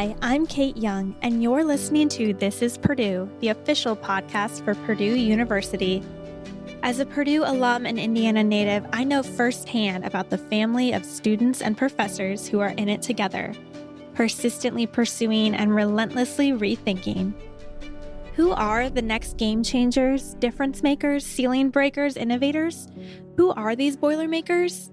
Hi, I'm Kate Young, and you're listening to This is Purdue, the official podcast for Purdue University. As a Purdue alum and Indiana native, I know firsthand about the family of students and professors who are in it together, persistently pursuing and relentlessly rethinking. Who are the next game changers, difference makers, ceiling breakers, innovators? Who are these Boilermakers?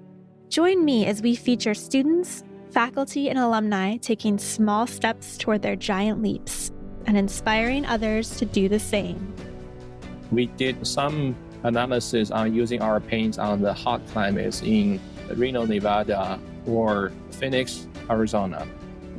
Join me as we feature students, faculty, and alumni taking small steps toward their giant leaps and inspiring others to do the same. We did some analysis on using our paints on the hot climates in Reno, Nevada, or Phoenix, Arizona.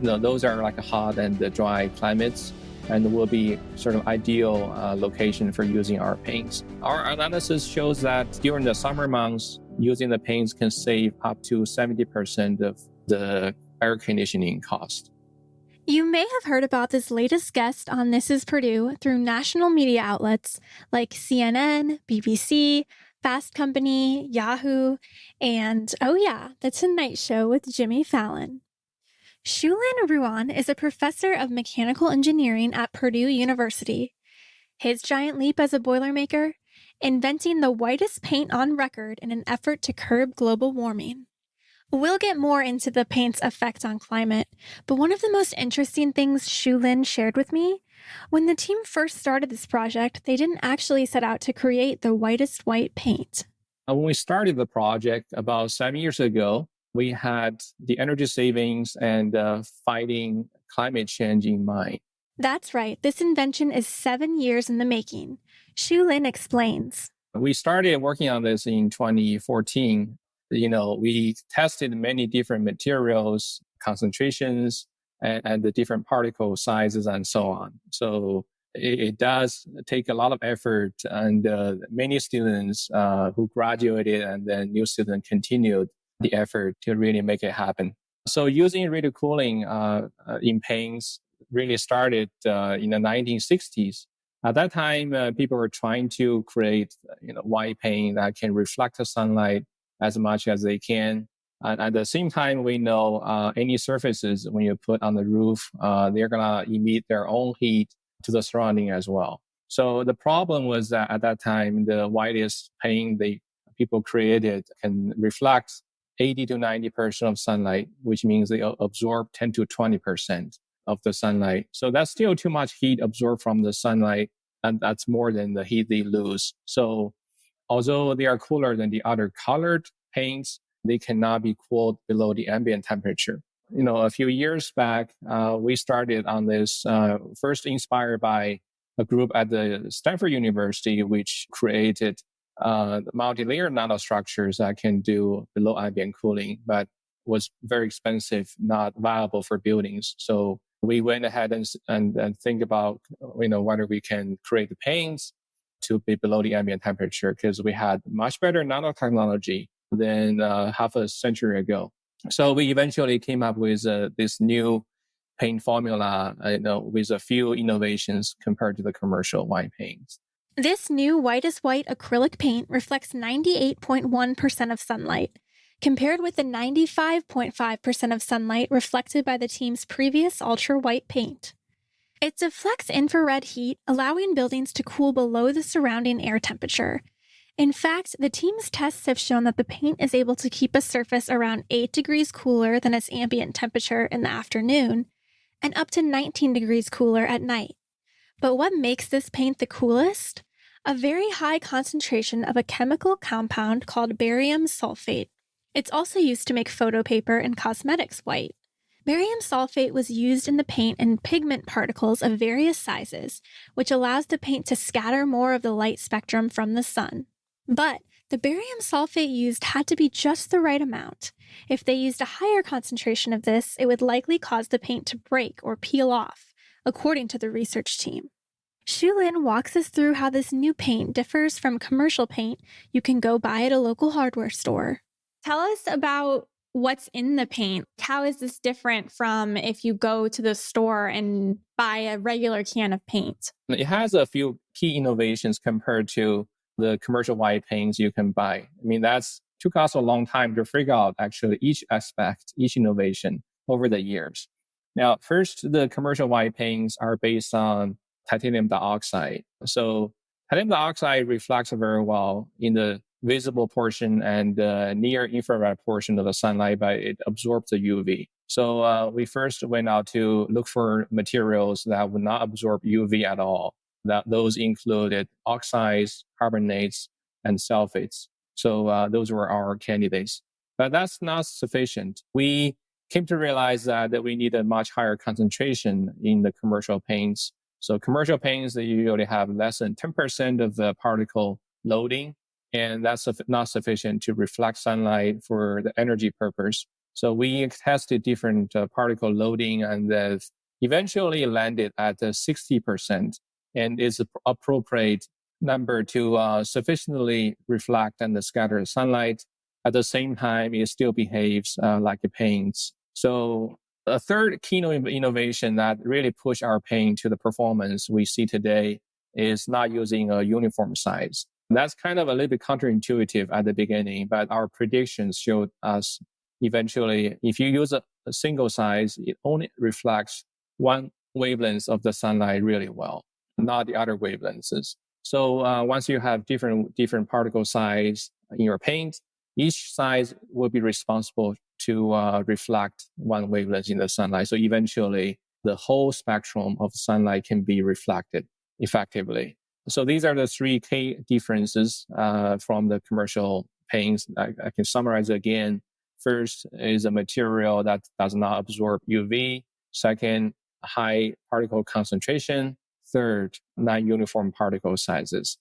You know, those are like hot and dry climates and will be sort of ideal uh, location for using our paints. Our analysis shows that during the summer months, using the paints can save up to 70% of the air conditioning cost. You may have heard about this latest guest on This is Purdue through national media outlets like CNN, BBC, Fast Company, Yahoo, and oh, yeah, The Tonight Show with Jimmy Fallon. Xiulin Ruan is a professor of mechanical engineering at Purdue University. His giant leap as a Boilermaker, inventing the whitest paint on record in an effort to curb global warming. We'll get more into the paint's effect on climate, but one of the most interesting things Xiulin shared with me when the team first started this project, they didn't actually set out to create the whitest white paint. Uh, when we started the project about seven years ago, we had the energy savings and uh, fighting climate change in mind. That's right. This invention is seven years in the making. Xiulin explains. We started working on this in 2014 you know, we tested many different materials, concentrations, and, and the different particle sizes and so on. So it, it does take a lot of effort and uh, many students uh, who graduated and then new students continued the effort to really make it happen. So using radial cooling uh, uh in paints really started uh, in the 1960s. At that time, uh, people were trying to create, you know, white paint that can reflect the sunlight as much as they can. And at the same time, we know uh, any surfaces when you put on the roof, uh, they're gonna emit their own heat to the surrounding as well. So the problem was that at that time, the whitest paint they people created can reflect 80 to 90 percent of sunlight, which means they absorb 10 to 20 percent of the sunlight. So that's still too much heat absorbed from the sunlight, and that's more than the heat they lose. So although they are cooler than the other colored paints, they cannot be cooled below the ambient temperature. You know, a few years back, uh, we started on this, uh, first inspired by a group at the Stanford University, which created uh, multi-layer nanostructures that can do below ambient cooling, but was very expensive, not viable for buildings. So we went ahead and, and, and think about, you know, whether we can create the paints to be below the ambient temperature because we had much better nanotechnology than uh, half a century ago. So we eventually came up with uh, this new paint formula, uh, you know, with a few innovations compared to the commercial white paints. This new whitest white acrylic paint reflects 98.1% of sunlight, compared with the 95.5% of sunlight reflected by the team's previous ultra white paint. It deflects infrared heat, allowing buildings to cool below the surrounding air temperature. In fact, the team's tests have shown that the paint is able to keep a surface around 8 degrees cooler than its ambient temperature in the afternoon and up to 19 degrees cooler at night. But what makes this paint the coolest? A very high concentration of a chemical compound called barium sulfate. It's also used to make photo paper and cosmetics white. Barium sulfate was used in the paint in pigment particles of various sizes, which allows the paint to scatter more of the light spectrum from the sun. But the barium sulfate used had to be just the right amount. If they used a higher concentration of this, it would likely cause the paint to break or peel off, according to the research team. Xiulin walks us through how this new paint differs from commercial paint you can go buy at a local hardware store. Tell us about what's in the paint. How is this different from if you go to the store and buy a regular can of paint? It has a few key innovations compared to the commercial white paints you can buy. I mean, that's took us a long time to figure out actually each aspect, each innovation over the years. Now, first, the commercial white paints are based on titanium dioxide. So titanium dioxide reflects very well in the visible portion and the near infrared portion of the sunlight, but it absorbs the UV. So uh, we first went out to look for materials that would not absorb UV at all. That those included oxides, carbonates, and sulfates. So uh, those were our candidates. But that's not sufficient. We came to realize that, that we need a much higher concentration in the commercial paints. So commercial paints, they usually have less than 10% of the particle loading, and that's not sufficient to reflect sunlight for the energy purpose. So we tested different uh, particle loading and uh, eventually landed at uh, 60% and is appropriate number to uh, sufficiently reflect and scatter sunlight. At the same time, it still behaves uh, like a paint. So a third keynote innovation that really pushed our paint to the performance we see today is not using a uniform size. That's kind of a little bit counterintuitive at the beginning, but our predictions showed us eventually if you use a, a single size, it only reflects one wavelength of the sunlight really well, not the other wavelengths. So uh, once you have different different particle size in your paint, each size will be responsible to uh, reflect one wavelength in the sunlight. So eventually, the whole spectrum of sunlight can be reflected effectively. So these are the three key differences uh, from the commercial paints. I, I, can summarize again. First is a material that does not absorb UV. Second, high particle concentration. Third, non-uniform particle sizes.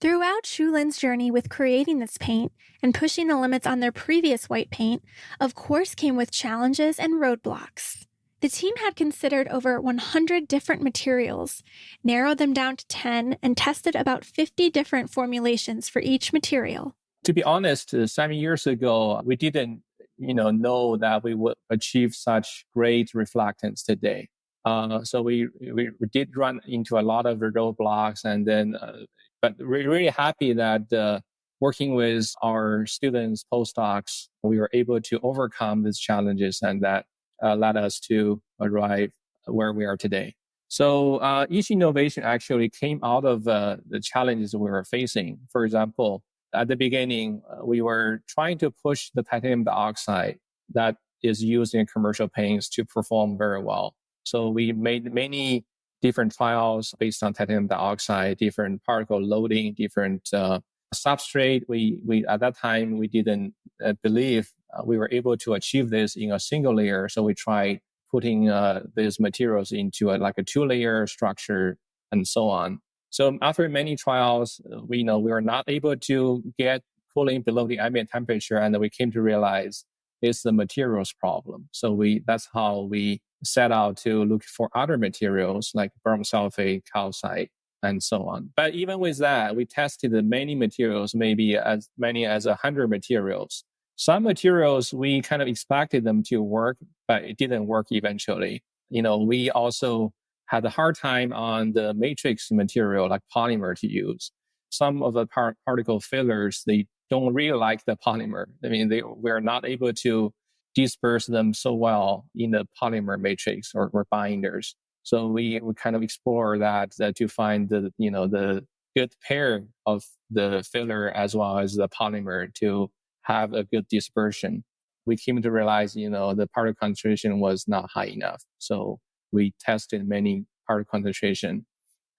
Throughout Xiulin's journey with creating this paint and pushing the limits on their previous white paint, of course came with challenges and roadblocks. The team had considered over 100 different materials, narrowed them down to 10, and tested about 50 different formulations for each material. To be honest, uh, seven years ago, we didn't you know, know that we would achieve such great reflectance today. Uh, so we, we, did run into a lot of roadblocks, and then, uh, but we're really happy that uh, working with our students, postdocs, we were able to overcome these challenges, and that uh, led us to arrive where we are today. So uh, each innovation actually came out of uh, the challenges we were facing. For example, at the beginning, we were trying to push the titanium dioxide that is used in commercial paints to perform very well. So we made many different trials based on titanium dioxide, different particle loading, different uh, substrate. We, we, at that time, we didn't uh, believe uh, we were able to achieve this in a single layer. So we tried putting uh, these materials into a, like a two layer structure and so on. So after many trials, uh, we know we were not able to get cooling below the ambient temperature. And we came to realize it's the materials problem. So we, that's how we set out to look for other materials like barium sulfate, calcite, and so on. But even with that, we tested many materials, maybe as many as a hundred materials. Some materials we kind of expected them to work, but it didn't work eventually. You know, we also had a hard time on the matrix material like polymer to use. Some of the par- particle fillers, they don't really like the polymer. I mean, they we're not able to disperse them so well in the polymer matrix or, or binders. So we, we kind of explore that, that to find the, you know, the good pair of the filler as well as the polymer to have a good dispersion. We came to realize, you know, the particle concentration was not high enough. So we tested many particle concentration.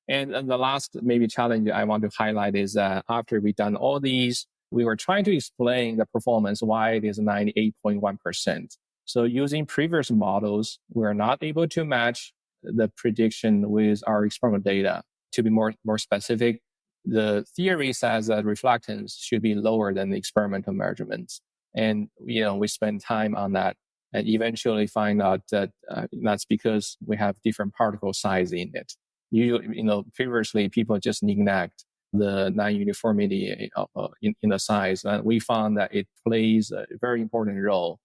And, and the last maybe challenge I want to highlight is that after we done all these, we were trying to explain the performance, why it is 98.1%. So using previous models, we're not able to match the prediction with our experimental data. To be more, more specific, the theory says that reflectance should be lower than the experimental measurements. And, you know, we spend time on that and eventually find out that uh, that's because we have different particle size in it. Usually, you know, previously people just neglect the non-uniformity uh, uh, in, in the size. And we found that it plays a very important role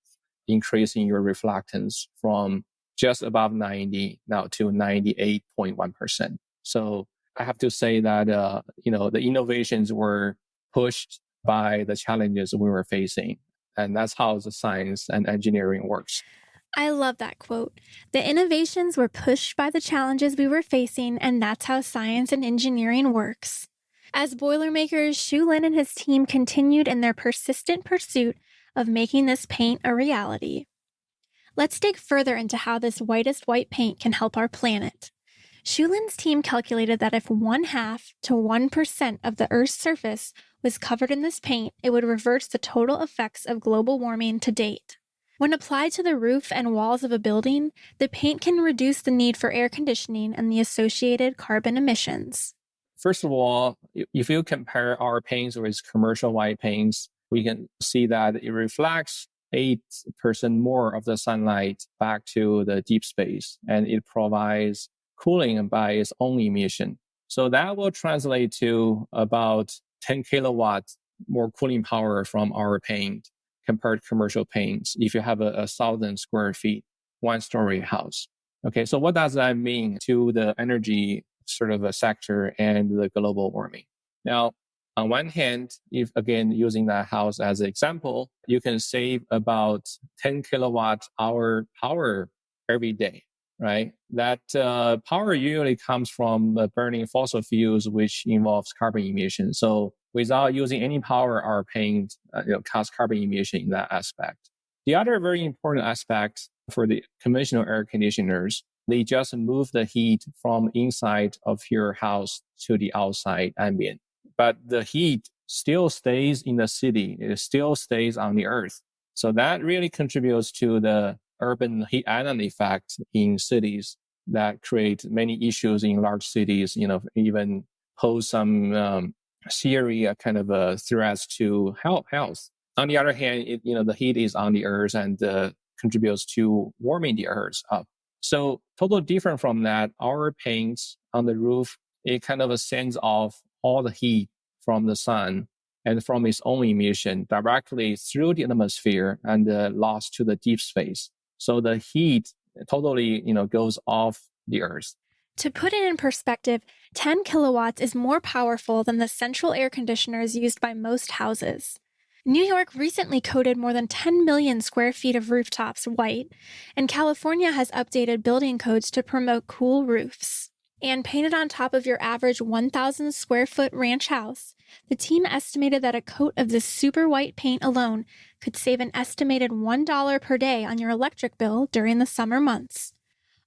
increasing your reflectance from just above 90 now to 98.1%. So I have to say that, uh, you know, the innovations were pushed by the challenges we were facing. And that's how the science and engineering works. I love that quote. The innovations were pushed by the challenges we were facing, and that's how science and engineering works. As Boilermakers, Xiulin and his team continued in their persistent pursuit of making this paint a reality. Let's dig further into how this whitest white paint can help our planet. Xiulin's team calculated that if one half to 1% of the Earth's surface was covered in this paint, it would reverse the total effects of global warming to date. When applied to the roof and walls of a building, the paint can reduce the need for air conditioning and the associated carbon emissions. First of all, if you compare our paints with commercial white paints, we can see that it reflects 8% more of the sunlight back to the deep space, and it provides cooling by its own emission. So that will translate to about 10 kilowatts more cooling power from our paint compared to commercial paints if you have a, a thousand square feet, one story house. Okay, so what does that mean to the energy sort of a sector and the global warming? Now, on one hand, if again using that house as an example, you can save about 10 kilowatt hour power every day, right? That uh, power usually comes from uh, burning fossil fuels, which involves carbon emission. So without using any power are paying uh, you know, cost carbon emission in that aspect. The other very important aspect for the conventional air conditioners, they just move the heat from inside of your house to the outside ambient. But the heat still stays in the city. It still stays on the earth. So that really contributes to the urban heat island effect in cities that create many issues in large cities, you know, even pose some um, serious kind of a threats to health. health. On the other hand, it, you know, the heat is on the earth and uh, contributes to warming the earth up. So totally different from that, our paints on the roof, it kind of sends off all the heat from the sun and from its own emission directly through the atmosphere and uh, lost to the deep space. So the heat totally, you know, goes off the earth. To put it in perspective, 10 kilowatts is more powerful than the central air conditioners used by most houses. New York recently coated more than 10 million square feet of rooftops white, and California has updated building codes to promote cool roofs. And painted on top of your average 1,000 square foot ranch house, the team estimated that a coat of this super white paint alone could save an estimated $1 per day on your electric bill during the summer months.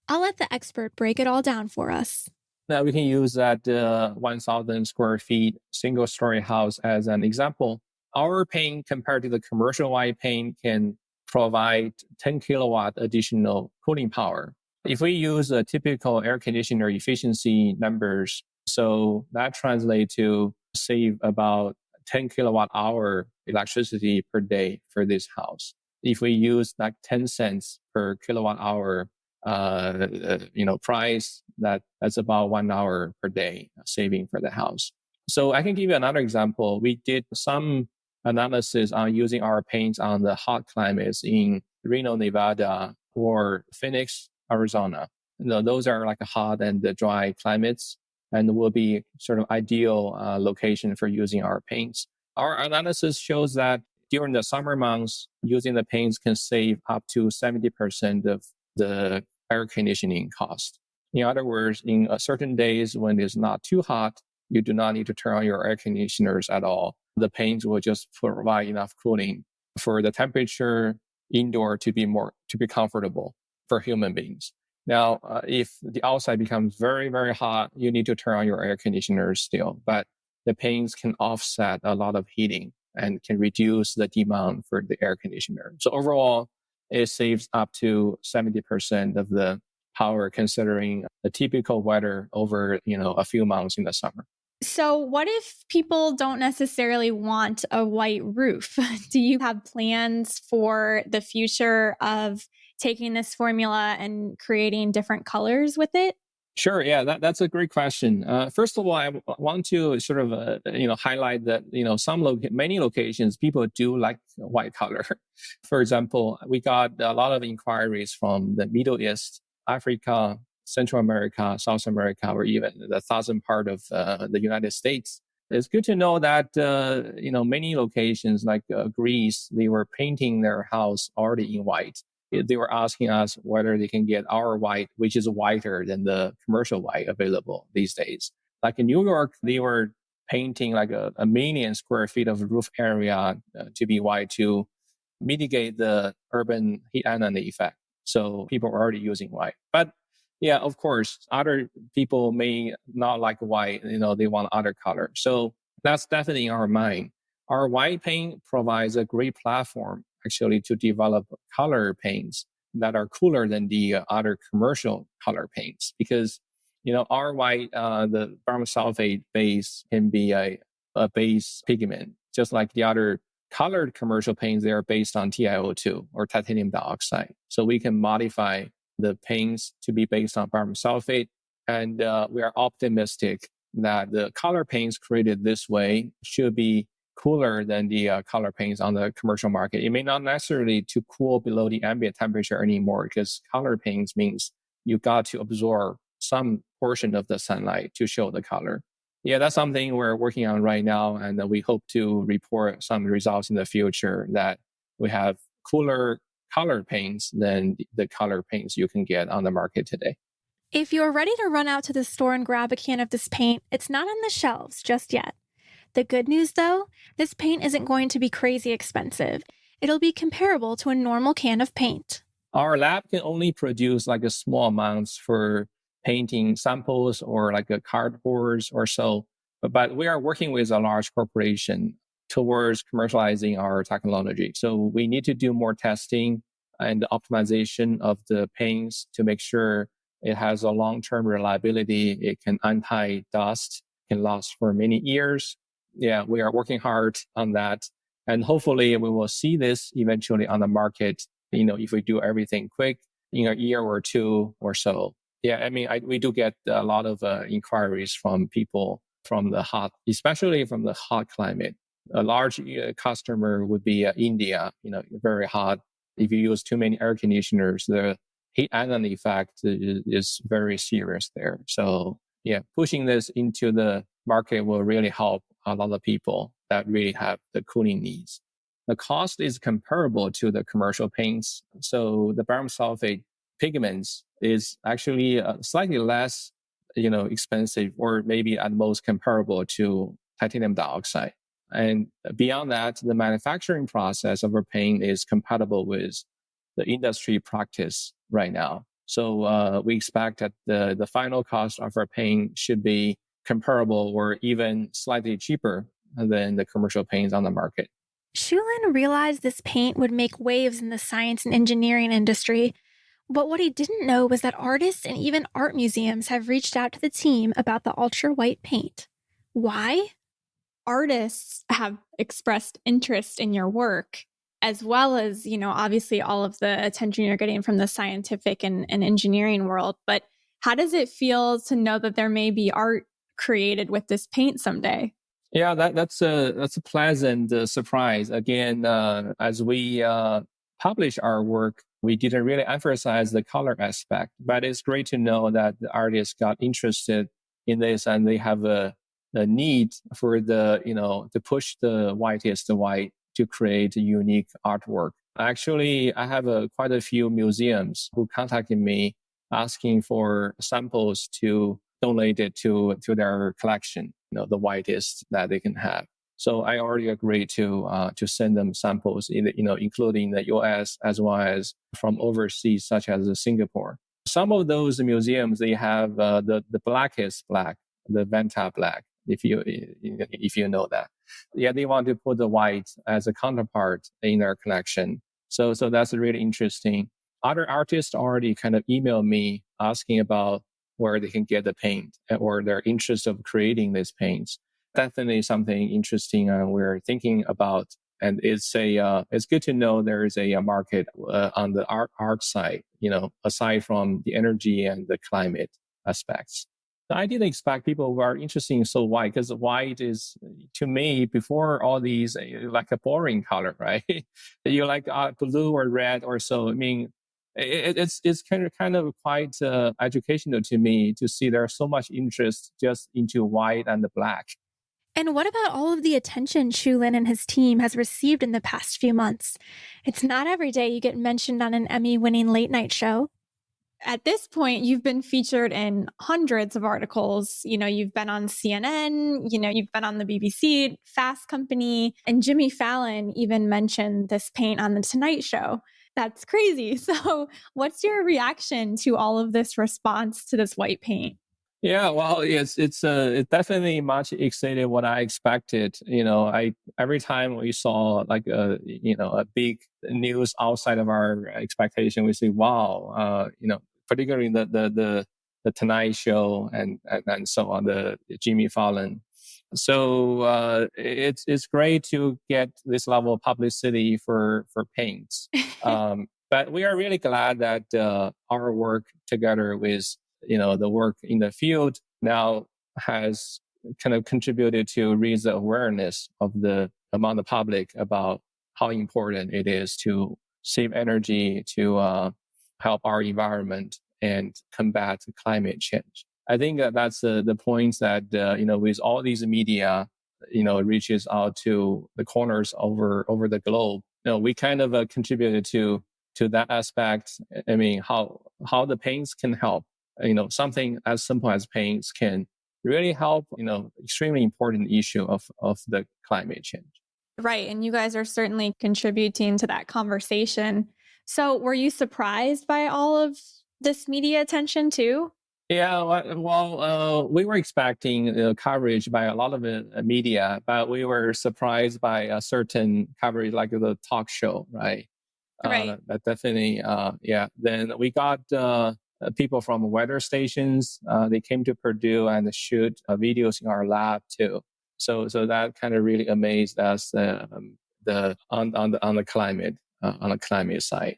I'll let the expert break it all down for us. Now we can use that uh, 1,000 square feet single story house as an example. Our paint compared to the commercial white paint can provide 10 kilowatt additional cooling power. If we use a typical air conditioner efficiency numbers, so that translates to save about 10 kilowatt hour electricity per day for this house. If we use like 10 cents per kilowatt hour uh, uh, you know, price that that's about one hour per day saving for the house. So I can give you another example. We did some analysis on using our paints on the hot climates in Reno, Nevada or Phoenix, Arizona. Know, those are like hot and dry climates and will be sort of ideal uh, location for using our paints. Our analysis shows that during the summer months, using the paints can save up to 70% of the air conditioning cost. In other words, in certain days when it's not too hot, you do not need to turn on your air conditioners at all. The paints will just provide enough cooling for the temperature indoor to be more, to be comfortable for human beings. Now, uh, if the outside becomes very, very hot, you need to turn on your air conditioners still, but the paints can offset a lot of heating and can reduce the demand for the air conditioner. So overall, it saves up to 70% of the power considering the typical weather over, you know, a few months in the summer. So, what if people don't necessarily want a white roof? Do you have plans for the future of taking this formula and creating different colors with it? Sure. Yeah, that, that's a great question. Uh, first of all, I want to sort of uh, you know highlight that you know some lo- many locations people do like white color. For example, we got a lot of inquiries from the Middle East, Africa, Central America, South America, or even the southern part of uh, the United States. It's good to know that uh, you know many locations like uh, Greece they were painting their house already in white they were asking us whether they can get our white, which is whiter than the commercial white available these days. Like in New York, they were painting like a, a million square feet of roof area uh, to be white to mitigate the urban heat island effect. So people are already using white. But yeah, of course, other people may not like white, you know, they want other color. So that's definitely in our mind. Our white paint provides a great platform actually to develop color paints that are cooler than the uh, other commercial color paints because you know our white uh, the barium sulfate base can be a, a base pigment just like the other colored commercial paints they are based on TiO2 or titanium dioxide. So we can modify the paints to be based on barium sulfate and uh, we are optimistic that the color paints created this way should be cooler than the uh, color paints on the commercial market. It may not necessarily to cool below the ambient temperature anymore because color paints means you got to absorb some portion of the sunlight to show the color. Yeah, that's something we're working on right now, and we hope to report some results in the future that we have cooler color paints than the color paints you can get on the market today. If you're ready to run out to the store and grab a can of this paint, it's not on the shelves just yet. The good news, though, this paint isn't going to be crazy expensive. It'll be comparable to a normal can of paint. Our lab can only produce like a small amounts for painting samples or like a cardboards or so. But, but we are working with a large corporation towards commercializing our technology. So we need to do more testing and optimization of the paints to make sure it has a long-term reliability. It can anti-dust, can last for many years, yeah, we are working hard on that. And hopefully we will see this eventually on the market, you know, if we do everything quick in a year or two or so. Yeah, I mean, I, we do get a lot of uh, inquiries from people from the hot, especially from the hot climate. A large uh, customer would be uh, India, you know, very hot. If you use too many air conditioners, the heat island effect is, is very serious there. So yeah, pushing this into the market will really help a lot of people that really have the cooling needs. The cost is comparable to the commercial paints. So the barium sulfate pigments is actually uh, slightly less, you know, expensive or maybe at most comparable to titanium dioxide. And beyond that, the manufacturing process of a paint is compatible with the industry practice right now. So uh, we expect that the, the final cost of our paint should be comparable or even slightly cheaper than the commercial paints on the market. Xiulin realized this paint would make waves in the science and engineering industry, but what he didn't know was that artists and even art museums have reached out to the team about the ultra white paint. Why? Artists have expressed interest in your work, as well as, you know, obviously all of the attention you're getting from the scientific and, and engineering world. But how does it feel to know that there may be art created with this paint someday. Yeah, that, that's a that's a pleasant uh, surprise. Again, uh, as we uh, publish our work, we didn't really emphasize the color aspect, but it's great to know that the artists got interested in this and they have a, a need for the you know to push the whitest white to create a unique artwork. Actually, I have a, quite a few museums who contacted me asking for samples to donated to to their collection, you know, the whitest that they can have. So I already agreed to uh, to send them samples, you know, including the U.S. as well as from overseas, such as Singapore. Some of those museums they have uh, the the blackest black, the Vantablack, if you if you know that. Yeah, they want to put the white as a counterpart in their collection. So so that's really interesting. Other artists already kind of emailed me asking about where they can get the paint or their interest of creating these paints. Definitely something interesting uh, we're thinking about. And it's a, uh, it's good to know there is a, a market uh, on the art, art side, you know, aside from the energy and the climate aspects. I didn't expect people who are interested in so white because white is to me before all these uh, like a boring color, right? you like uh, blue or red or so. I mean, it, it's it's kind of kind of quite uh, educational to me to see there's so much interest just into white and black. And what about all of the attention Xiulin and his team has received in the past few months? It's not every day you get mentioned on an Emmy winning late night show. At this point, you've been featured in hundreds of articles. You know, you've been on CNN, you know, you've been on the BBC, Fast Company, and Jimmy Fallon even mentioned this paint on The Tonight Show. That's crazy. So, what's your reaction to all of this response to this white paint? Yeah, well, it's it's uh, it definitely much exceeded what I expected. You know, I every time we saw like a you know a big news outside of our expectation, we say, "Wow!" Uh, you know, particularly the the the, the Tonight Show and, and and so on, the Jimmy Fallon. So uh, it's it's great to get this level of publicity for for paints. Um, but we are really glad that uh, our work together with you know, the work in the field now has kind of contributed to raise the awareness of the among the public about how important it is to save energy, to uh, help our environment and combat climate change. I think that that's the, the points that, uh, you know, with all these media, you know, reaches out to the corners over, over the globe. You know, we kind of uh, contributed to, to that aspect. I mean, how, how the paints can help you know, something as simple as paints can really help, you know, extremely important issue of, of the climate change. Right. And you guys are certainly contributing to that conversation. So were you surprised by all of this media attention too? Yeah, well, uh, we were expecting uh, coverage by a lot of uh, media, but we were surprised by a certain coverage like the talk show, right? Right. Uh, that definitely, uh, yeah. Then we got uh, uh, people from weather stations. Uh, they came to Purdue and shoot uh, videos in our lab too. So, so that kind of really amazed us um, the on on the on the climate uh, on the climate side.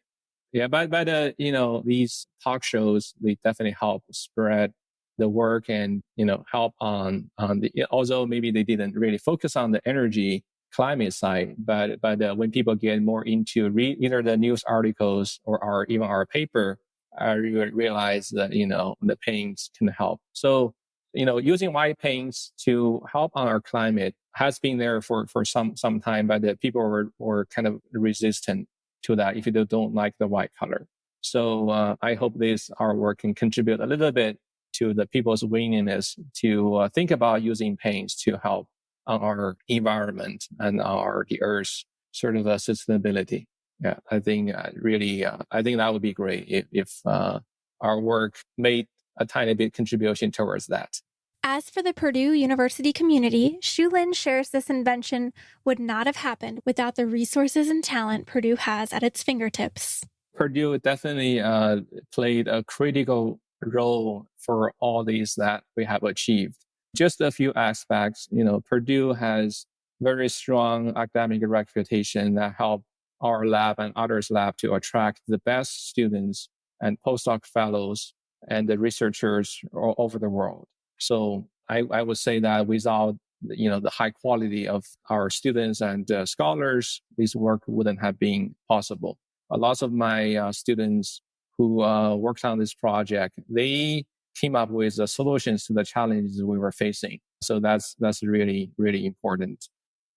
Yeah, but but uh, you know these talk shows they definitely help spread the work and you know help on on the although maybe they didn't really focus on the energy climate side but but uh, when people get more into read either the news articles or our even our paper I realized that, you know, the paints can help. So, you know, using white paints to help on our climate has been there for, for some, some time, but the people were, were kind of resistant to that if you don't like the white color. So, uh, I hope this artwork can contribute a little bit to the people's willingness to uh, think about using paints to help our environment and our, the earth's sort of uh, sustainability yeah, I think uh, really, uh, I think that would be great if, if our work made a tiny bit contribution towards that. As for the Purdue University community, Lin shares this invention would not have happened without the resources and talent Purdue has at its fingertips. Purdue definitely uh, played a critical role for all these that we have achieved. Just a few aspects, you know, Purdue has very strong academic reputation that help our lab and others' lab to attract the best students and postdoc fellows and the researchers all over the world. So I, I would say that without you know the high quality of our students and uh, scholars, this work wouldn't have been possible. A lot of my uh, students who uh, worked on this project, they came up with the solutions to the challenges we were facing. So that's that's really really important.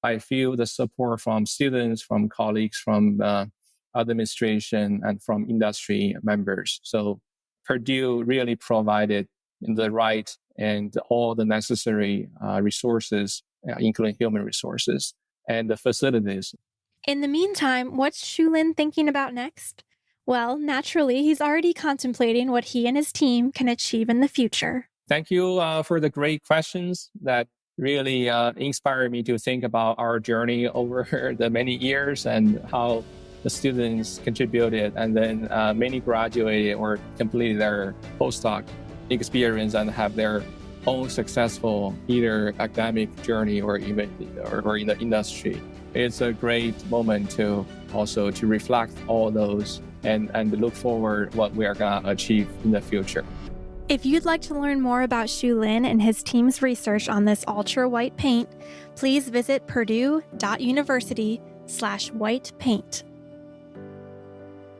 I feel the support from students, from colleagues, from administration, and from industry members. So Purdue really provided the right and all the necessary uh, resources, uh, including human resources and the facilities. In the meantime, what's Lin thinking about next? Well, naturally, he's already contemplating what he and his team can achieve in the future. Thank you uh, for the great questions that really uh, inspired me to think about our journey over the many years and how the students contributed and then uh, many graduated or completed their postdoc experience and have their own successful either academic journey or even or, or in the industry it's a great moment to also to reflect all those and and look forward what we are going to achieve in the future if you'd like to learn more about Xiulin and his team's research on this ultra white paint, please visit purdue.university slash white paint.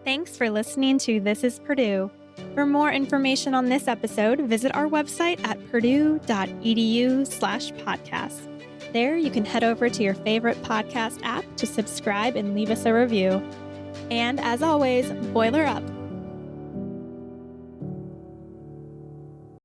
Thanks for listening to This is Purdue. For more information on this episode, visit our website at purdue.edu slash podcast. There, you can head over to your favorite podcast app to subscribe and leave us a review. And as always, boiler up.